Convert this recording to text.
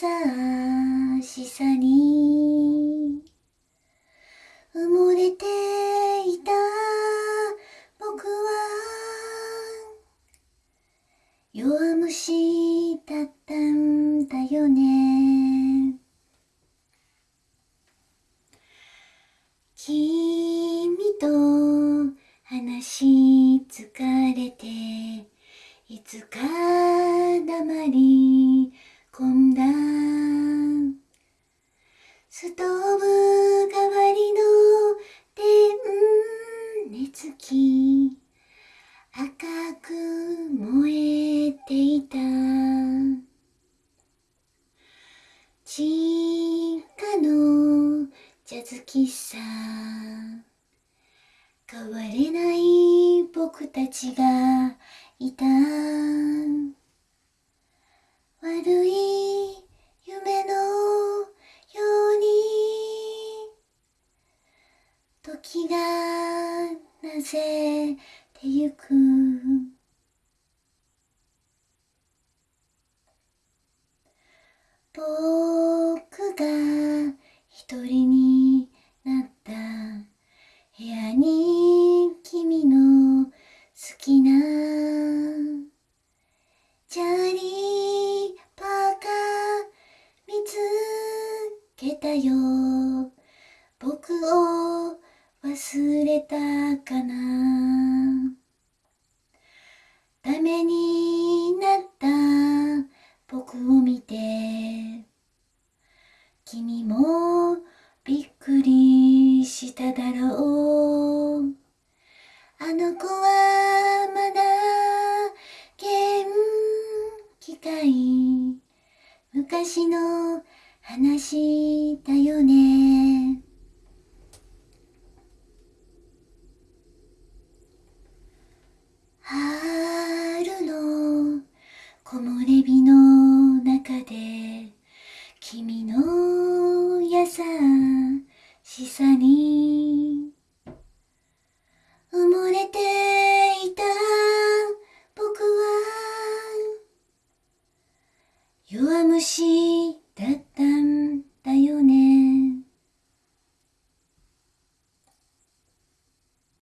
しさに埋もれていた僕は弱虫だったんだよね。君と話し疲れていつか黙りストーブ代わりの電熱器赤く燃えていた。地下のジャズ喫茶変われない僕たちがいた。時がなぜてゆく。僕が一人になった。部屋に君の好きな。チャーリーパーカー見つけたよ。僕を忘れたかな。ダメになった僕を見て。君もびっくりしただろう。あの子はまだ元気かい？昔の話だよね。の優しさに。埋もれていた僕は弱虫だった。